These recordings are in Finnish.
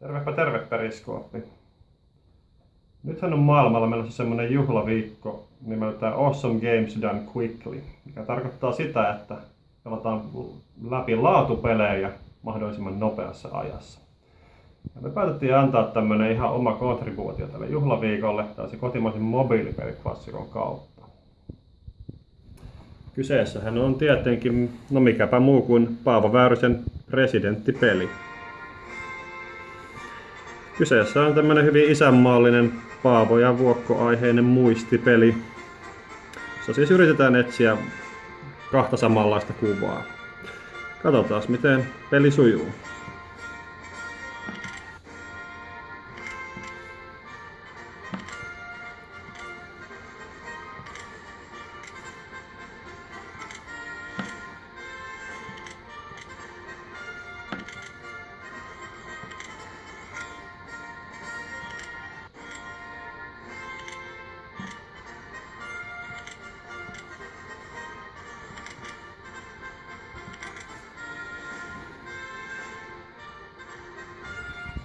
Tervepä terve periskooppi. Nythän on maailmalla menossa semmonen juhlaviikko nimeltään Awesome Games Done Quickly, mikä tarkoittaa sitä, että pelataan läpi laatupelejä mahdollisimman nopeassa ajassa. Ja me päätettiin antaa tämmönen ihan oma kontribuutio tälle juhlaviikolle, tällaisen kotimaisen mobiilipeliklassikon kautta. Kyseessähän on tietenkin, no mikäpä muu kuin Paavo Väyrysen presidenttipeli. Kyseessä on tämmönen hyvin isänmaallinen Paavo ja Vuokko-aiheinen muistipeli. Se siis yritetään etsiä kahta samanlaista kuvaa. Katsotaan miten peli sujuu.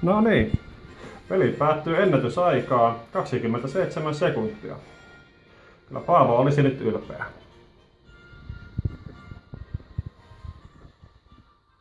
No niin, peli päättyy ennätysaikaan 27 sekuntia. Kyllä Paavo olisi nyt ylpeä.